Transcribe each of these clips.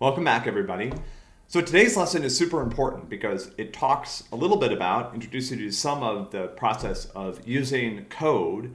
Welcome back, everybody. So today's lesson is super important because it talks a little bit about, introduces you to some of the process of using code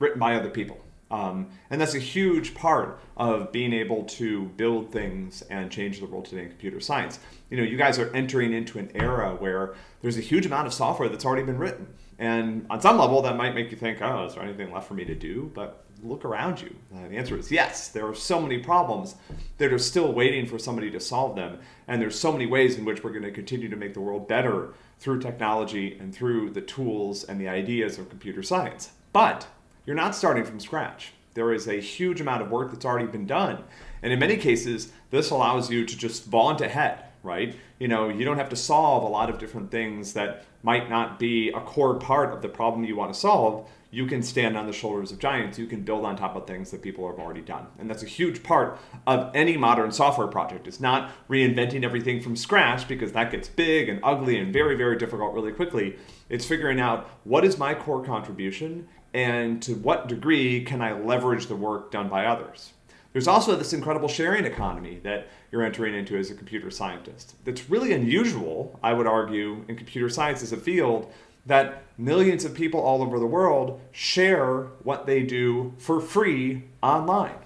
written by other people. Um, and that's a huge part of being able to build things and change the world today in computer science. You know, you guys are entering into an era where there's a huge amount of software that's already been written. And on some level, that might make you think, oh, is there anything left for me to do? But look around you. Uh, the answer is yes. There are so many problems that are still waiting for somebody to solve them. And there's so many ways in which we're going to continue to make the world better through technology and through the tools and the ideas of computer science. But you're not starting from scratch. There is a huge amount of work that's already been done. And in many cases, this allows you to just vault ahead, right? You know, you don't have to solve a lot of different things that might not be a core part of the problem you want to solve. You can stand on the shoulders of giants. You can build on top of things that people have already done. And that's a huge part of any modern software project. It's not reinventing everything from scratch because that gets big and ugly and very, very difficult really quickly. It's figuring out what is my core contribution and to what degree can I leverage the work done by others. There's also this incredible sharing economy that you're entering into as a computer scientist. That's really unusual, I would argue, in computer science as a field that millions of people all over the world share what they do for free online.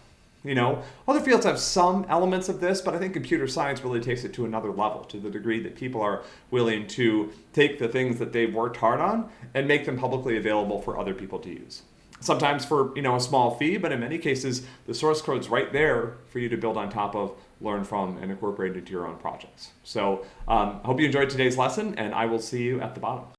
You know, other fields have some elements of this, but I think computer science really takes it to another level to the degree that people are willing to take the things that they've worked hard on and make them publicly available for other people to use. Sometimes for, you know, a small fee, but in many cases, the source code's right there for you to build on top of, learn from, and incorporate into your own projects. So I um, hope you enjoyed today's lesson, and I will see you at the bottom.